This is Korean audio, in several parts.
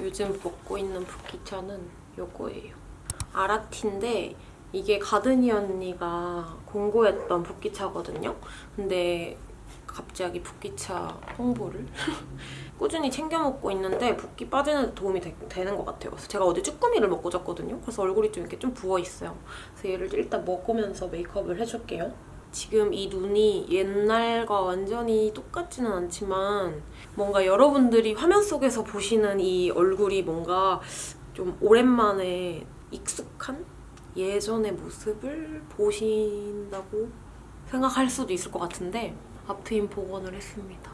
요즘 먹고 있는 붓기차는 요거예요. 아라티인데 이게 가드니 언니가 공고했던 붓기차거든요. 근데 갑자기 붓기차 홍보를 꾸준히 챙겨 먹고 있는데 붓기 빠지는 데 도움이 되, 는것 같아요. 그래서 제가 어제 쭈꾸미를 먹고 잤거든요. 그래서 얼굴이 좀 이렇게 좀 부어 있어요. 그래서 얘를 일단 먹으면서 메이크업을 해줄게요. 지금 이 눈이 옛날과 완전히 똑같지는 않지만 뭔가 여러분들이 화면 속에서 보시는 이 얼굴이 뭔가 좀 오랜만에 익숙한 예전의 모습을 보신다고 생각할 수도 있을 것 같은데 앞트임 복원을 했습니다.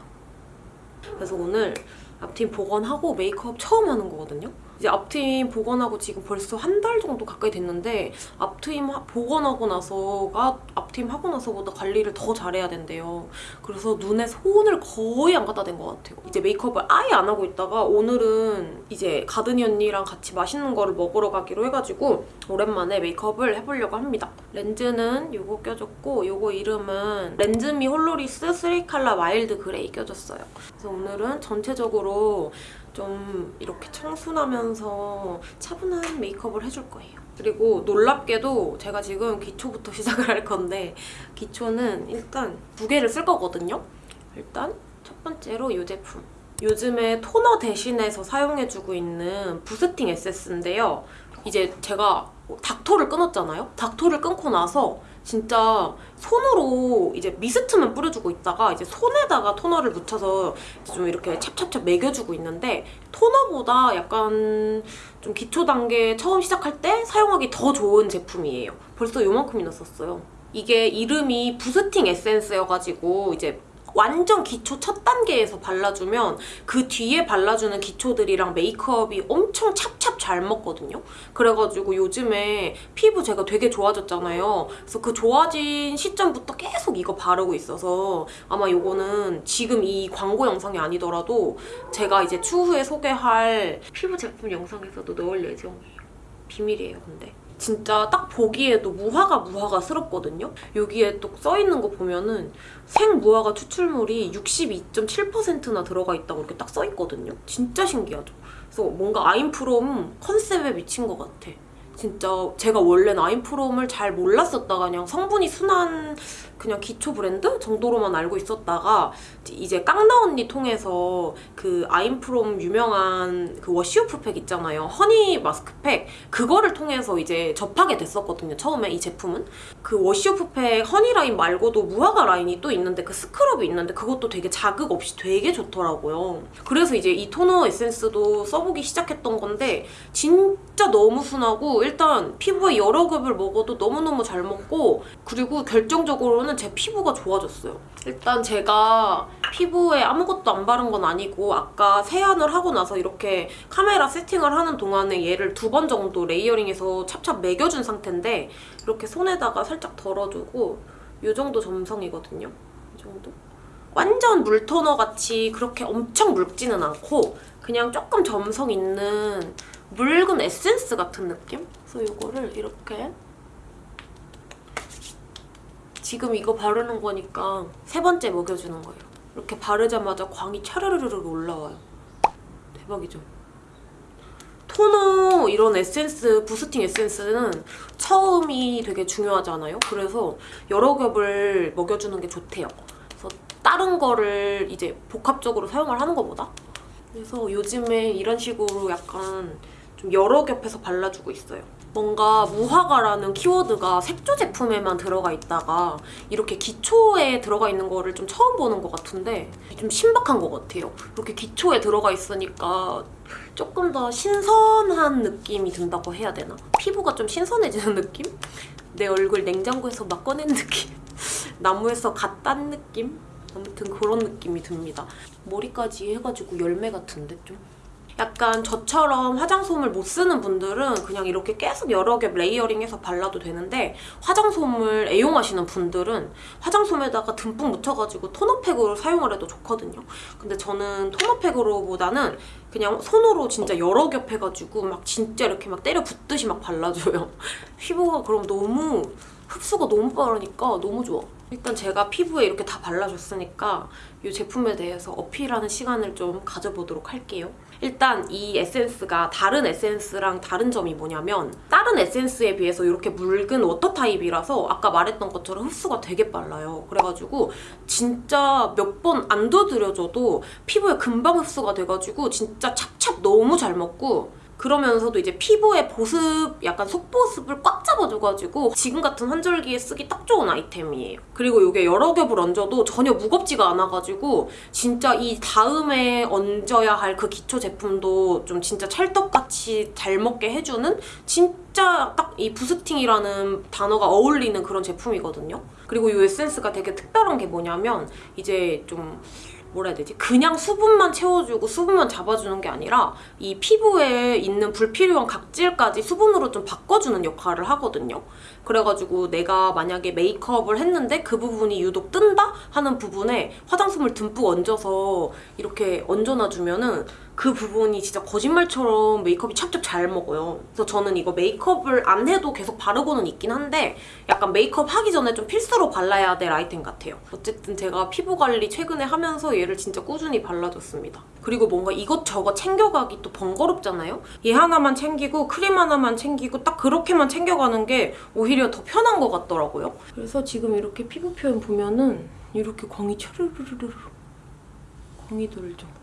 그래서 오늘 앞트임 복원하고 메이크업 처음 하는 거거든요. 이제 앞트임 복원하고 지금 벌써 한 달 정도 가까이 됐는데 앞트임 하- 복원하고 나서가 앞트임 하고 나서보다 관리를 더 잘해야 된대요. 그래서 눈에 손을 거의 안 갖다 댄 것 같아요. 이제 메이크업을 아예 안 하고 있다가 오늘은 이제 가든이 언니랑 같이 맛있는 거를 먹으러 가기로 해가지고 오랜만에 메이크업을 해보려고 합니다. 렌즈는 요거 껴줬고 요거 이름은 렌즈미 홀로리스 3컬러 mild gray 껴줬어요. 그래서 오늘은 전체적으로 좀 이렇게 청순하면서 차분한 메이크업을 해줄 거예요. 그리고 놀랍게도 제가 지금 기초부터 시작을 할 건데 기초는 일단 두 개를 쓸 거거든요. 일단 첫 번째로 이 제품. 요즘에 토너 대신해서 사용해주고 있는 부스팅 에센스인데요. 이제 제가 닥토를 끊었잖아요. 닥토를 끊고 나서 진짜 손으로 이제 미스트만 뿌려주고 있다가 이제 손에다가 토너를 묻혀서 좀 이렇게 찹찹찹 매겨주고 있는데 토너보다 약간 좀 기초 단계 처음 시작할 때 사용하기 더 좋은 제품이에요. 벌써 요만큼이나 썼어요. 이게 이름이 부스팅 에센스여가지고 이제 완전 기초 첫 단계에서 발라주면 그 뒤에 발라주는 기초들이랑 메이크업이 엄청 찹찹 잘 먹거든요. 그래가지고 요즘에 피부 제가 되게 좋아졌잖아요. 그래서 그 좋아진 시점부터 계속 이거 바르고 있어서 아마 요거는 지금 이 광고 영상이 아니더라도 제가 이제 추후에 소개할 피부 제품 영상에서도 넣을 예정이에요. 비밀이에요, 근데. 진짜 딱 보기에도 무화과 무화과스럽거든요. 여기에 또 써있는 거 보면은 생무화과 추출물이 62.7%나 들어가 있다고 이렇게 딱 써있거든요. 진짜 신기하죠. 그래서 뭔가 아임프롬 컨셉에 미친 것 같아. 진짜 제가 원래는 아임프롬을 잘 몰랐었다가 그냥 성분이 순한 그냥 기초 브랜드 정도로만 알고 있었다가 이제 깡나 언니 통해서 그 아임프롬 유명한 그 wash-off 팩 있잖아요. 허니 마스크팩 그거를 통해서 이제 접하게 됐었거든요. 처음에 이 제품은 그 wash-off 팩 허니 라인 말고도 무화과 라인이 또 있는데 그 스크럽이 있는데 그것도 되게 자극 없이 되게 좋더라고요. 그래서 이제 이 토너 에센스도 써보기 시작했던 건데 진짜 너무 순하고 일단 피부에 여러 겹을 먹여도 너무너무 잘 먹고 그리고 결정적으로는 제 피부가 좋아졌어요. 일단 제가 피부에 아무것도 안 바른 건 아니고 아까 세안을 하고 나서 이렇게 카메라 세팅을 하는 동안에 얘를 두 번 정도 layering해서 찹찹 먹여준 상태인데 이렇게 손에다가 살짝 덜어주고 이 정도 점성이거든요. 이 정도? 완전 물토너 같이 그렇게 엄청 묽지는 않고 그냥 조금 점성 있는 묽은 에센스 같은 느낌? 그래서 이거를 이렇게 지금 이거 바르는 거니까 세 번째 먹여주는 거예요. 이렇게 바르자마자 광이 차르르르 올라와요. 대박이죠? 토너 이런 에센스, 부스팅 에센스는 처음이 되게 중요하잖아요. 그래서 여러 겹을 먹여주는 게 좋대요. 그래서 다른 거를 이제 복합적으로 사용을 하는 것보다 그래서 요즘에 이런 식으로 약간 좀 여러 겹해서 발라주고 있어요. 뭔가 무화과라는 키워드가 색조 제품에만 들어가 있다가 이렇게 기초에 들어가 있는 거를 좀 처음 보는 것 같은데 좀 신박한 것 같아요. 이렇게 기초에 들어가 있으니까 조금 더 신선한 느낌이 든다고 해야 되나? 피부가 좀 신선해지는 느낌? 내 얼굴 냉장고에서 막 꺼낸 느낌? 나무에서 갓 딴 느낌? 아무튼 그런 느낌이 듭니다. 머리까지 해가지고 열매 같은데 좀? 약간 저처럼 화장솜을 못 쓰는 분들은 그냥 이렇게 계속 여러 겹 레이어링해서 발라도 되는데 화장솜을 애용하시는 분들은 화장솜에다가 듬뿍 묻혀가지고 토너팩으로 사용을 해도 좋거든요. 근데 저는 토너팩으로보다는 그냥 손으로 진짜 여러 겹 해가지고 막 진짜 이렇게 막 때려 붓듯이 막 발라줘요. 피부가 그럼 너무 흡수가 너무 빠르니까 너무 좋아. 일단 제가 피부에 이렇게 다 발라줬으니까 이 제품에 대해서 어필하는 시간을 좀 가져보도록 할게요. 일단 이 에센스가 다른 에센스랑 다른 점이 뭐냐면 다른 에센스에 비해서 이렇게 묽은 water 타입이라서 아까 말했던 것처럼 흡수가 되게 빨라요. 그래가지고 진짜 몇 번 안 두드려줘도 피부에 금방 흡수가 돼가지고 진짜 찹찹 너무 잘 먹고 그러면서도 이제 피부의 보습, 약간 속보습을 꽉 잡아줘가지고 지금 같은 환절기에 쓰기 딱 좋은 아이템이에요. 그리고 이게 여러 겹을 얹어도 전혀 무겁지가 않아가지고 진짜 이 다음에 얹어야 할 그 기초 제품도 좀 진짜 찰떡같이 잘 먹게 해주는 진짜 딱 이 부스팅이라는 단어가 어울리는 그런 제품이거든요. 그리고 이 에센스가 되게 특별한 게 뭐냐면 이제 좀 뭐라 해야 되지? 그냥 수분만 채워주고 수분만 잡아주는 게 아니라 이 피부에 있는 불필요한 각질까지 수분으로 좀 바꿔주는 역할을 하거든요. 그래가지고 내가 만약에 메이크업을 했는데 그 부분이 유독 뜬다? 하는 부분에 화장솜을 듬뿍 얹어서 이렇게 얹어놔주면은 그 부분이 진짜 거짓말처럼 메이크업이 찹찹 잘 먹어요. 그래서 저는 이거 메이크업을 안 해도 계속 바르고는 있긴 한데 약간 메이크업 하기 전에 좀 필수로 발라야 될 아이템 같아요. 어쨌든 제가 피부 관리 최근에 하면서 얘를 진짜 꾸준히 발라줬습니다. 그리고 뭔가 이것저것 챙겨가기 또 번거롭잖아요? 얘 하나만 챙기고 크림 하나만 챙기고 딱 그렇게만 챙겨가는 게 오히려 더 편한 것 같더라고요. 그래서 지금 이렇게 피부 표현 보면은 이렇게 광이 차르르르르 광이 돌죠.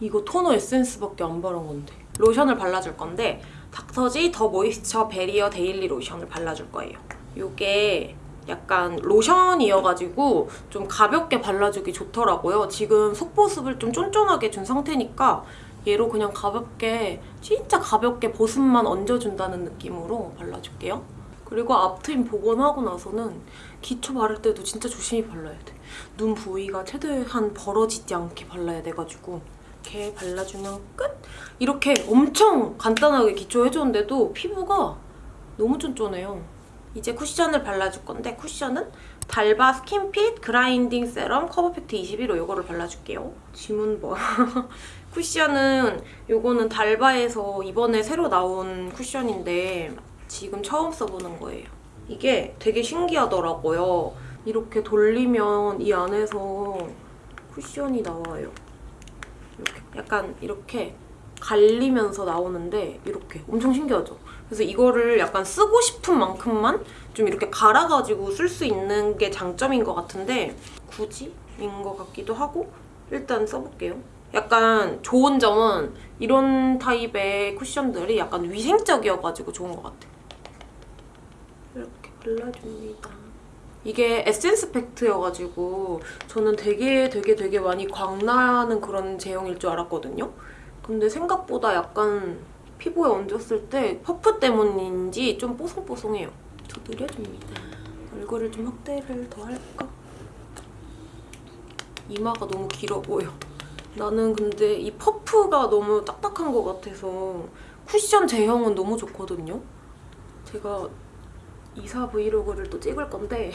이거 토너 에센스밖에 안 바른 건데 로션을 발라줄 건데 닥터지 The Moisture Barrier Daily 로션을 발라줄 거예요. 이게 약간 로션이어가지고 좀 가볍게 발라주기 좋더라고요. 지금 속보습을 좀 쫀쫀하게 준 상태니까 얘로 그냥 가볍게 진짜 가볍게 보습만 얹어준다는 느낌으로 발라줄게요. 그리고 앞트임 복원하고 나서는 기초 바를 때도 진짜 조심히 발라야 돼. 눈 부위가 최대한 벌어지지 않게 발라야 돼가지고 이렇게 발라주면 끝! 이렇게 엄청 간단하게 기초해줬는데도 피부가 너무 쫀쫀해요. 이제 쿠션을 발라줄 건데 쿠션은 달바 Skin Fit Grinding Serum Cover 팩트 21호 이거를 발라줄게요. 지문버. 쿠션은 이거는 달바에서 이번에 새로 나온 쿠션인데 지금 처음 써보는 거예요. 이게 되게 신기하더라고요. 이렇게 돌리면 이 안에서 쿠션이 나와요. 약간 이렇게 갈리면서 나오는데 이렇게 엄청 신기하죠? 그래서 이거를 약간 쓰고 싶은 만큼만 좀 이렇게 갈아가지고 쓸 수 있는 게 장점인 것 같은데 굳이 인 것 같기도 하고 일단 써볼게요. 약간 좋은 점은 이런 타입의 쿠션들이 약간 위생적이어가지고 좋은 것 같아요. 이렇게 발라줍니다. 이게 에센스 팩트여가지고 저는 되게 되게 되게 많이 광나는 그런 제형일 줄 알았거든요. 근데 생각보다 약간 피부에 얹었을 때 퍼프 때문인지 좀 뽀송뽀송해요. 저 눌러줍니다. 얼굴을 좀 확대를 더 할까? 이마가 너무 길어 보여. 나는 근데 이 퍼프가 너무 딱딱한 것 같아서 쿠션 제형은 너무 좋거든요. 제가 2사 브이로그를 또 찍을 건데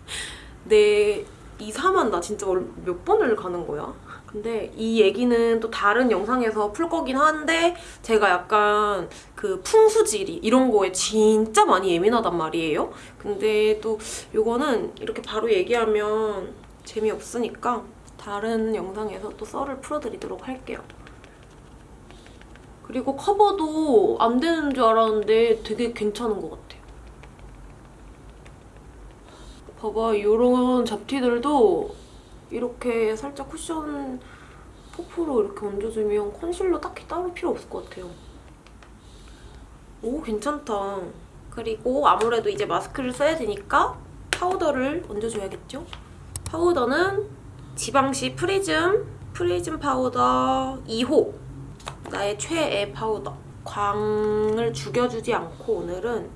내 2사만 나 진짜 몇 번을 가는 거야? 근데 이 얘기는 또 다른 영상에서 풀 거긴 한데 제가 약간 그 풍수지리 이런 거에 진짜 많이 예민하단 말이에요. 근데 또 이거는 이렇게 바로 얘기하면 재미없으니까 다른 영상에서 또 썰을 풀어드리도록 할게요. 그리고 커버도 안 되는 줄 알았는데 되게 괜찮은 것 같아요. 봐봐, 이런 잡티들도 이렇게 살짝 쿠션 퍼프로 이렇게 얹어주면 컨실러 딱히 따로 필요 없을 것 같아요. 오, 괜찮다. 그리고 아무래도 이제 마스크를 써야 되니까 파우더를 얹어줘야겠죠? 파우더는 지방시 프리즘, 프리즘 파우더 2호. 나의 최애 파우더. 광을 죽여주지 않고 오늘은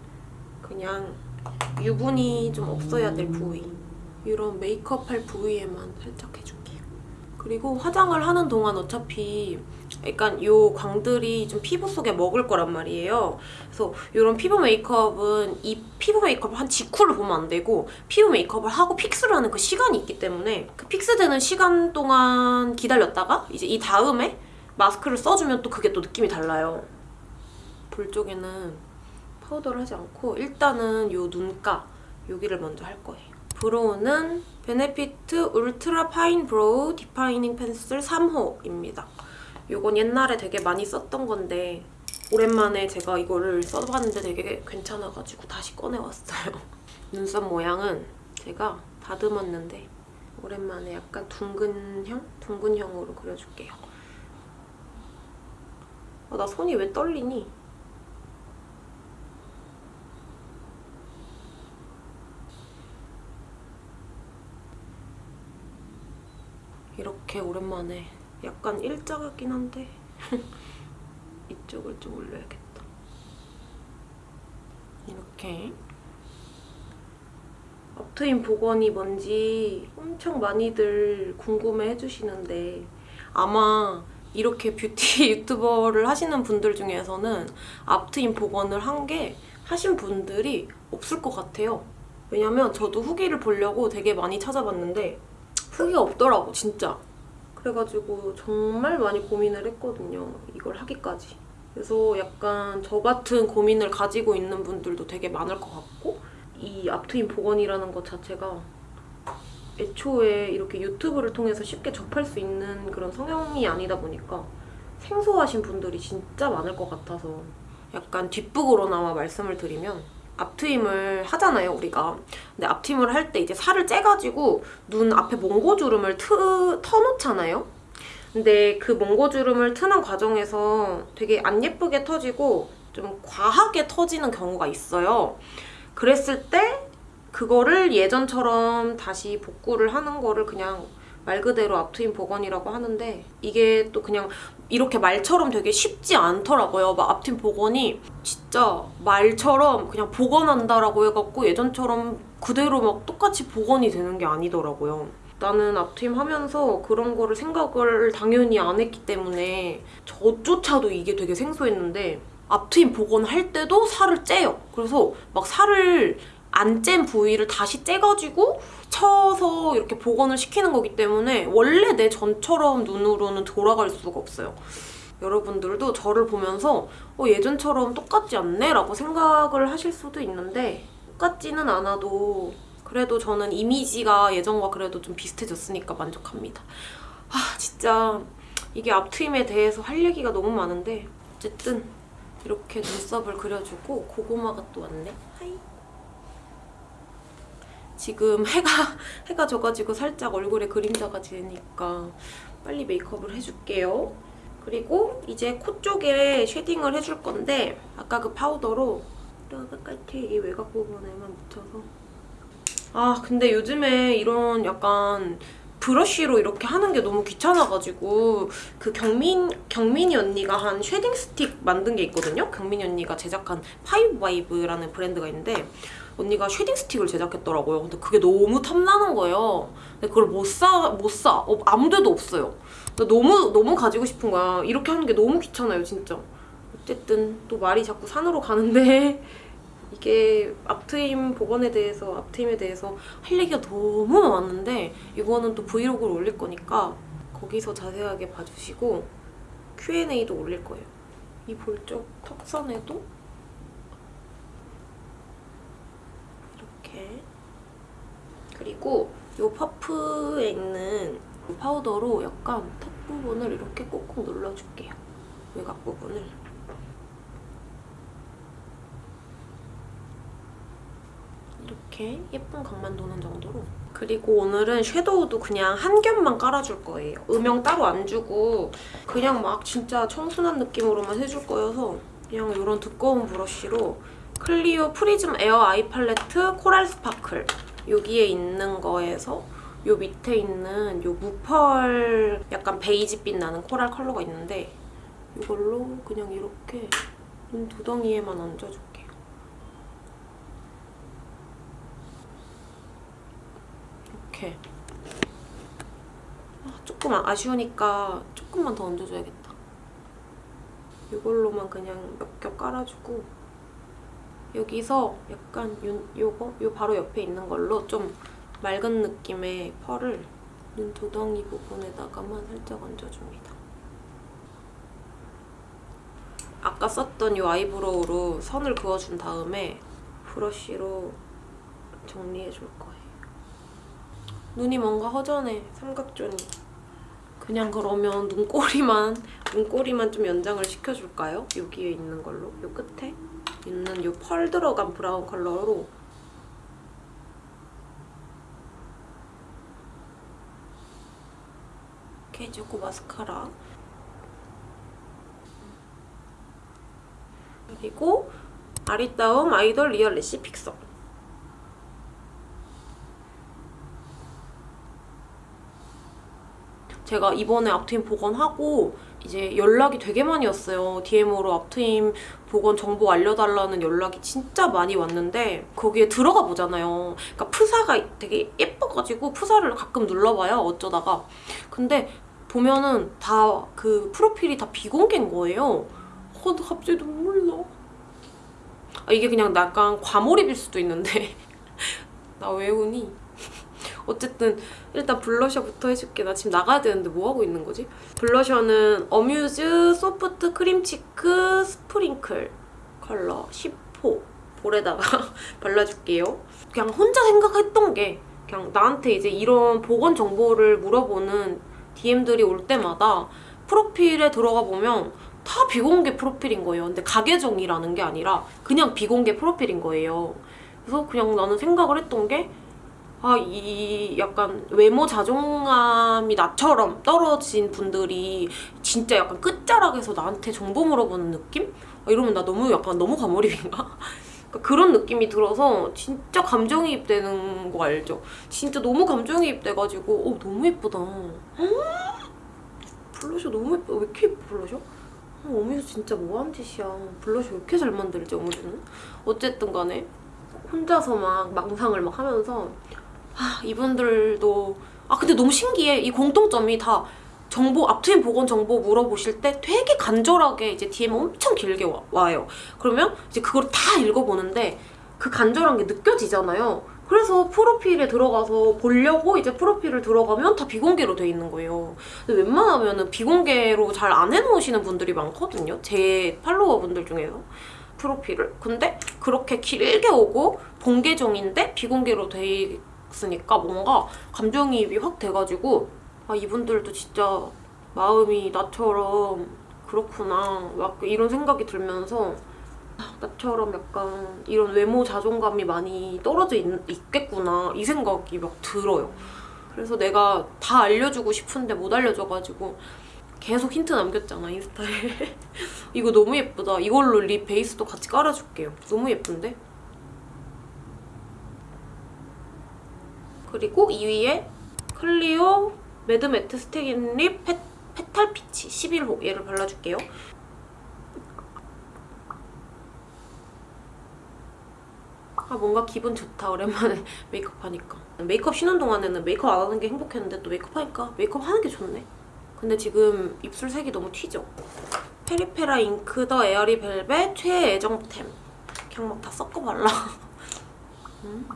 그냥 유분이 좀 없어야 될 부위. 이런 메이크업 할 부위에만 살짝 해줄게요. 그리고 화장을 하는 동안 어차피 약간 이 광들이 좀 피부 속에 먹을 거란 말이에요. 그래서 이런 피부 메이크업은 이 피부 메이크업을 한 직후를 보면 안 되고 피부 메이크업을 하고 fix를 하는 그 시간이 있기 때문에 그 fix되는 시간 동안 기다렸다가 이제 이 다음에 마스크를 써주면 또 그게 또 느낌이 달라요. 볼 쪽에는 파우더를 하지 않고 일단은 이 눈가 여기를 먼저 할 거예요. Brow는 베네피트 Ultra Fine Brow Defining Pencil 3호입니다. 이건 옛날에 되게 많이 썼던 건데 오랜만에 제가 이거를 써봤는데 되게 괜찮아가지고 다시 꺼내왔어요. 눈썹 모양은 제가 다듬었는데 오랜만에 약간 둥근형? 둥근형으로 그려줄게요. 아, 나 손이 왜 떨리니? 이렇게 오랜만에 약간 일자 같긴 한데 이쪽을 좀 올려야겠다. 이렇게 업트인 복원이 뭔지 엄청 많이들 궁금해 해주시는데 아마 이렇게 뷰티 유튜버를 하시는 분들 중에서는 앞트임 복원을 한 게 하신 분들이 없을 것 같아요. 왜냐면 저도 후기를 보려고 되게 많이 찾아봤는데 후기가 없더라고 진짜. 그래가지고 정말 많이 고민을 했거든요. 이걸 하기까지. 그래서 약간 저 같은 고민을 가지고 있는 분들도 되게 많을 것 같고 이 앞트임 복원이라는 것 자체가 애초에 이렇게 유튜브를 통해서 쉽게 접할 수 있는 그런 성향이 아니다 보니까 생소하신 분들이 진짜 많을 것 같아서 약간 뒷북으로나마 말씀을 드리면 앞트임을 하잖아요 우리가. 근데 앞트임을 할 때 이제 살을 째가지고 눈 앞에 몽고주름을 트, 터놓잖아요? 근데 그 몽고주름을 트는 과정에서 되게 안 예쁘게 터지고 좀 과하게 터지는 경우가 있어요. 그랬을 때 그거를 예전처럼 다시 복구를 하는 거를 그냥 말 그대로 앞트임 복원이라고 하는데 이게 또 그냥 이렇게 말처럼 되게 쉽지 않더라고요. 막 앞트임 복원이 진짜 말처럼 그냥 복원한다라고 해갖고 예전처럼 그대로 막 똑같이 복원이 되는 게 아니더라고요. 나는 앞트임 하면서 그런 거를 생각을 당연히 안 했기 때문에 저조차도 이게 되게 생소했는데 앞트임 복원할 때도 살을 째요. 그래서 막 살을 안 짠 부위를 다시 째가지고 쳐서 이렇게 복원을 시키는 거기 때문에 원래 내 전처럼 눈으로는 돌아갈 수가 없어요. 여러분들도 저를 보면서 어, 예전처럼 똑같지 않네? 라고 생각을 하실 수도 있는데 똑같지는 않아도 그래도 저는 이미지가 예전과 그래도 좀 비슷해졌으니까 만족합니다. 아 진짜 이게 앞트임에 대해서 할 얘기가 너무 많은데 어쨌든 이렇게 눈썹을 그려주고 고구마가 또 왔네. Hi. 지금 해가 해가 져가지고 살짝 얼굴에 그림자가 지니까 빨리 메이크업을 해줄게요. 그리고 이제 코 쪽에 shading을 해줄 건데 아까 그 파우더로 똑같이 이 외곽 부분에만 묻혀서 아 근데 요즘에 이런 약간 브러쉬로 이렇게 하는 게 너무 귀찮아가지고 그 경민, 경민이 언니가 한 shading stick 만든 게 있거든요? 경민이 언니가 제작한 파이브 바이브라는 브랜드가 있는데 언니가 shading stick을 제작했더라고요. 근데 그게 너무 탐나는 거예요. 근데 그걸 못 사, 못 사. 어, 아무 데도 없어요. 너무, 너무 가지고 싶은 거야. 이렇게 하는 게 너무 귀찮아요, 진짜. 어쨌든 또 말이 자꾸 산으로 가는데 이게 앞트임 복원에 대해서 앞트임에 대해서 할 얘기가 너무 많은데 이거는 또 브이로그를 올릴 거니까 거기서 자세하게 봐주시고 Q&A도 올릴 거예요. 이 볼쪽 턱선에도 이렇게 그리고 이 퍼프에 있는 이 파우더로 약간 턱 부분을 이렇게 꾹꾹 눌러줄게요. 외곽 부분을. 이렇게 예쁜 각만 도는 정도로 그리고 오늘은 섀도우도 그냥 한 겹만 깔아줄 거예요. 음영 따로 안 주고 그냥 막 진짜 청순한 느낌으로만 해줄 거여서 그냥 이런 두꺼운 브러쉬로 클리오 Prism Air Eye Palette Coral Sparkle 여기에 있는 거에서 요 밑에 있는 요 무펄 약간 베이지빛 나는 coral 컬러가 있는데 이걸로 그냥 이렇게 눈 두덩이에만 얹어줄게요. 이렇게 아, 조금 아쉬우니까 조금만 더 얹어줘야겠다. 이걸로만 그냥 몇 겹 깔아주고 여기서 약간 요, 요거? 요 바로 옆에 있는 걸로 좀 맑은 느낌의 펄을 눈 두덩이 부분에다가만 살짝 얹어줍니다. 아까 썼던 이 아이브로우로 선을 그어준 다음에 브러쉬로 정리해줄 거예요. 눈이 뭔가 허전해 삼각존이 그냥 그러면 눈꼬리만 눈꼬리만 좀 연장을 시켜줄까요? 여기에 있는 걸로 요 끝에 있는 요펄 들어간 브라운 컬러로. 이렇게 해주고 마스카라. 그리고 아리따움 Idol Real Lash Fixer. 제가 이번에 앞트임 복원하고 이제 연락이 되게 많이 왔어요. DM으로 앞트임 복원 정보 알려달라는 연락이 진짜 많이 왔는데 거기에 들어가 보잖아요. 그러니까 프사가 되게 예뻐가지고 프사를 가끔 눌러봐요. 어쩌다가. 근데 보면은 다 그 프로필이 다 비공개인 거예요. 어, 나 갑자기 눈물 나. 아, 이게 그냥 약간 과몰입일 수도 있는데 나 왜 우니? 어쨌든 일단 블러셔부터 해줄게. 나 지금 나가야 되는데 뭐 하고 있는 거지? 블러셔는 어뮤즈 Soft Cream Cheek Sprinkle 컬러 10호 볼에다가 발라줄게요. 그냥 혼자 생각했던 게 그냥 나한테 이제 이런 보건 정보를 물어보는 DM들이 올 때마다 프로필에 들어가 보면 다 비공개 프로필인 거예요. 근데 가계정이라는 게 아니라 그냥 비공개 프로필인 거예요. 그래서 그냥 나는 생각을 했던 게 아, 이 약간 외모 자존감이 나처럼 떨어진 분들이 진짜 약간 끝자락에서 나한테 정보 물어보는 느낌? 아, 이러면 나 너무 약간 너무 과몰입인가? 그러니까 그런 느낌이 들어서 진짜 감정이입되는 거 알죠? 진짜 너무 감정이입돼가지고 어 너무 예쁘다. 블러셔 너무 예뻐. 왜 이렇게 예뻐 블러셔? 어, 어미수 진짜 뭐하는 짓이야. 블러셔 왜 이렇게 잘 만들지 어미수는? 어쨌든 간에 혼자서 막 망상을 막 하면서 아, 이분들도. 아 근데 너무 신기해. 이 공통점이 다 정보 앞트임 보건 정보 물어보실 때 되게 간절하게 이제 DM 엄청 길게 와, 와요. 그러면 이제 그걸 다 읽어보는데 그 간절한 게 느껴지잖아요. 그래서 프로필에 들어가서 보려고 이제 프로필을 들어가면 다 비공개로 돼 있는 거예요. 근데 웬만하면 비공개로 잘 안 해놓으시는 분들이 많거든요. 제 팔로워분들 중에서 프로필을. 근데 그렇게 길게 오고 본계정인데 비공개로 돼 있으니까 뭔가 감정이입이 확 돼가지고 아 이분들도 진짜 마음이 나처럼 그렇구나 막 이런 생각이 들면서 아, 나처럼 약간 이런 외모 자존감이 많이 떨어져 있, 있겠구나 이 생각이 막 들어요. 그래서 내가 다 알려주고 싶은데 못 알려줘가지고 계속 힌트 남겼잖아 인스타에. 이거 너무 예쁘다. 이걸로 립 베이스도 같이 깔아줄게요. 너무 예쁜데? 그리고 이 위에 클리오 Mad Matte Stain Lip 페, Petal Peach 11호 얘를 발라줄게요. 아 뭔가 기분 좋다 오랜만에 메이크업 하니까 메이크업 쉬는 동안에는 메이크업 안 하는 게 행복했는데 또 메이크업 하니까 메이크업 하는 게 좋네 근데 지금 입술 색이 너무 튀죠? 페리페라 Ink the Airy Velvet 최애정템 그냥 막 다 섞어 발라 음.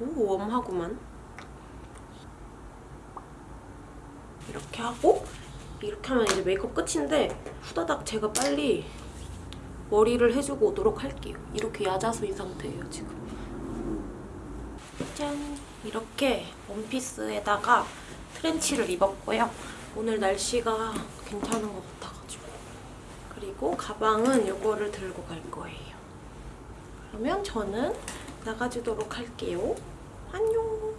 오 웜하구만. 이렇게 하고 이렇게 하면 이제 메이크업 끝인데 후다닥 제가 빨리 머리를 해주고 오도록 할게요. 이렇게 야자수인 상태예요 지금. 짠! 이렇게 원피스에다가 트렌치를 입었고요. 오늘 날씨가 괜찮은 것 같아가지고. 그리고 가방은 이거를 들고 갈 거예요. 그러면 저는 나가주도록 할게요. 안녕.